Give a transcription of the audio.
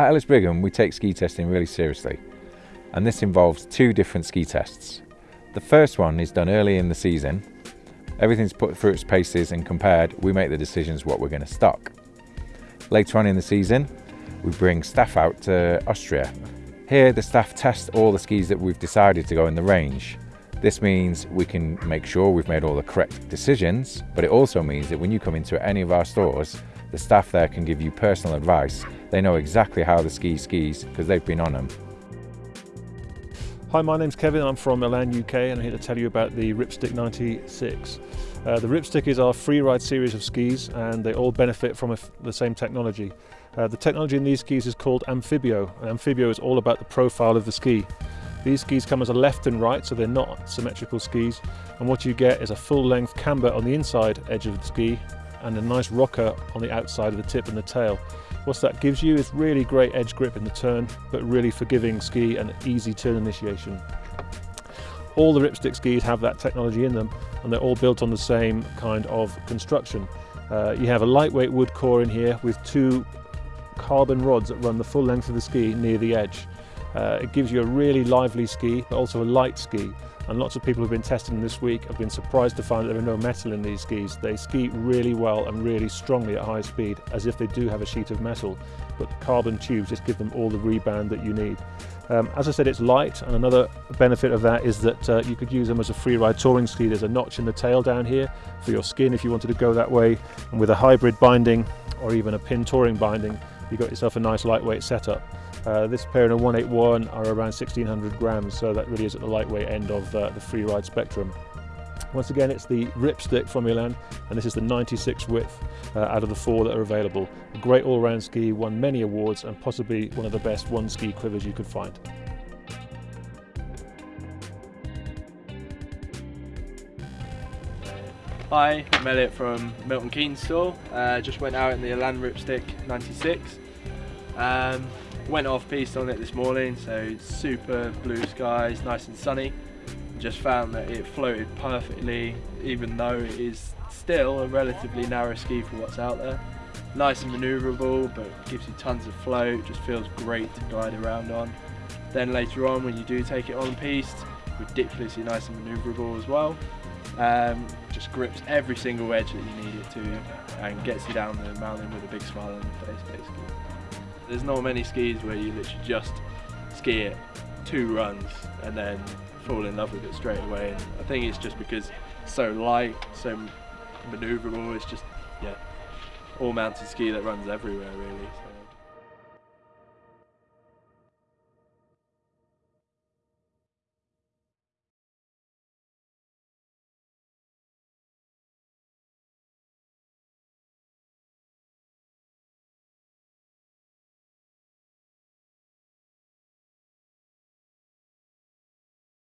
At Ellis Brigham, we take ski testing really seriously, and this involves two different ski tests. The first one is done early in the season. Everything's put through its paces and compared, we make the decisions what we're going to stock. Later on in the season, we bring staff out to Austria. Here, the staff test all the skis that we've decided to go in the range. This means we can make sure we've made all the correct decisions, but it also means that when you come into any of our stores, the staff there can give you personal advice. They know exactly how the ski skis because they've been on them. Hi, my name's Kevin. I'm from Elan UK and I'm here to tell you about the Ripstick 96. Uh, the Ripstick is our free ride series of skis and they all benefit from the same technology. Uh, the technology in these skis is called Amphibio. And Amphibio is all about the profile of the ski. These skis come as a left and right, so they're not symmetrical skis. And what you get is a full length camber on the inside edge of the ski and a nice rocker on the outside of the tip and the tail. What that gives you is really great edge grip in the turn, but really forgiving ski and easy turn initiation. All the Ripstick skis have that technology in them, and they're all built on the same kind of construction. Uh, you have a lightweight wood core in here with two carbon rods that run the full length of the ski near the edge. Uh, it gives you a really lively ski, but also a light ski and lots of people who've been testing them this week have been surprised to find that there are no metal in these skis. They ski really well and really strongly at high speed as if they do have a sheet of metal but the carbon tubes just give them all the rebound that you need. Um, as I said it's light and another benefit of that is that uh, you could use them as a free ride touring ski. There's a notch in the tail down here for your skin if you wanted to go that way and with a hybrid binding or even a pin touring binding you got yourself a nice lightweight setup. Uh, this pair in a 181 are around 1600 grams, so that really is at the lightweight end of uh, the free ride spectrum. Once again, it's the Ripstick from Elan, and this is the 96 width uh, out of the four that are available. A great all-round ski, won many awards, and possibly one of the best one ski quivers you could find. Hi, I'm Elliot from Milton Keynes store. Uh, just went out in the Elan Ripstick 96. Um, went off piste on it this morning, so super blue skies, nice and sunny. Just found that it floated perfectly, even though it is still a relatively narrow ski for what's out there. Nice and manoeuvrable, but gives you tons of float, just feels great to glide around on. Then later on, when you do take it on piste, ridiculously nice and manoeuvrable as well. Um, just grips every single edge that you need it to and gets you down the mountain with a big smile on your face basically. There's not many skis where you literally just ski it two runs and then fall in love with it straight away. And I think it's just because it's so light, so manoeuvrable, it's just, yeah, all mountain ski that runs everywhere really. So.